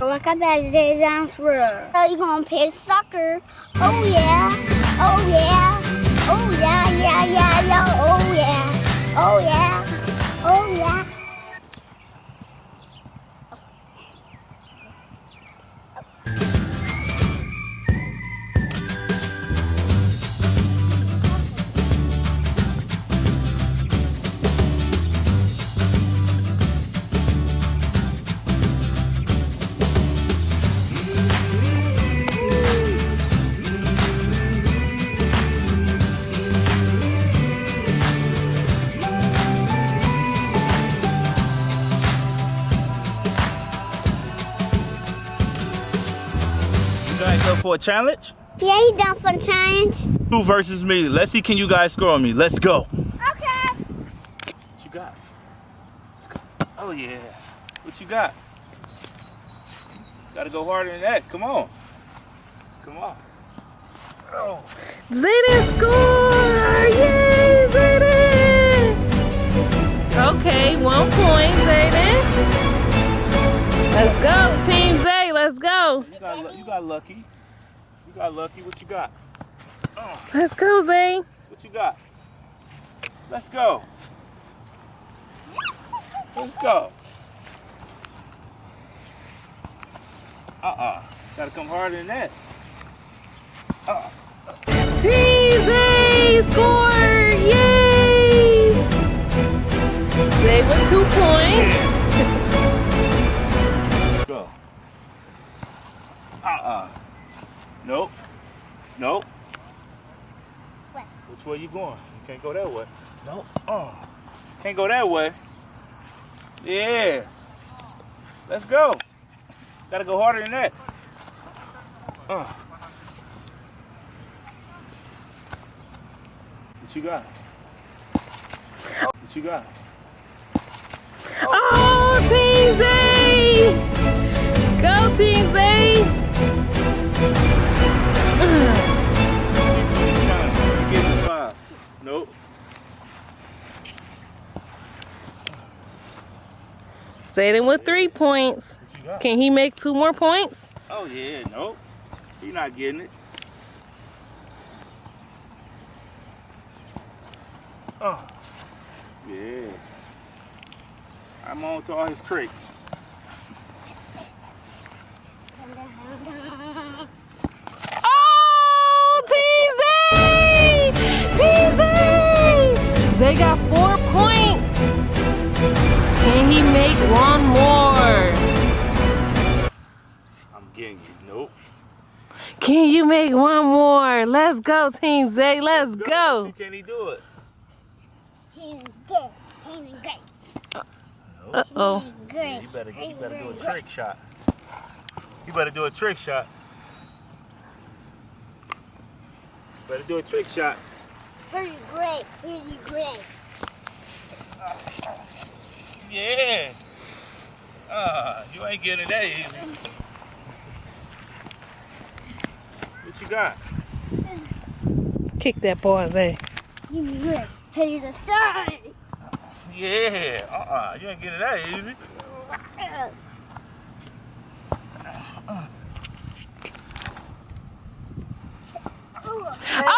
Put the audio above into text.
Look at that Zay's world. So you gonna play soccer? Oh yeah, oh yeah, oh yeah, yeah, yeah, yeah, oh You guys up for a challenge? Yeah, you done for a challenge? Two versus me. Let's see can you guys score on me. Let's go. Okay. What you got? Oh yeah. What you got? Gotta go harder than that. Come on. Come on. Oh. Zayden score! Yay, Zayden! Okay, one point, Zayden. Let's go, Team Zay. Let's go. You got, you got lucky. You got lucky. What you got? Let's go, Zay. What you got? Let's go. Let's go. Uh-uh. Gotta come harder than that. Uh-uh. Team Zay score! Yay! Zay with two points. Uh-uh. Nope. Nope. What? Which way you going? You can't go that way. Nope. Uh. Can't go that way. Yeah. Let's go. Gotta go harder than that. Uh. What you got? What you got? Oh, Team Zay! Go, Team Zay! Zayden with three points. What you got? Can he make two more points? Oh yeah, nope. You're not getting it. Oh. Yeah. I'm on to all his tricks. Oh, Team Zay! Team Zay! Zay got make one more? I'm getting you. Nope. Can you make one more? Let's go, Team Zay. Let's go. See, Can he do it? He's good. He's great. Nope. Uh-oh. He's great. You better, you better do a trick shot. You better do a trick shot. Better do a trick shot. He's great. He's great. Yeah. Uh, you ain't getting it that easy. What you got? Kick that ball, Zay. He's great. He's a side. Yeah. Uh-uh. You ain't getting it that easy. Oh,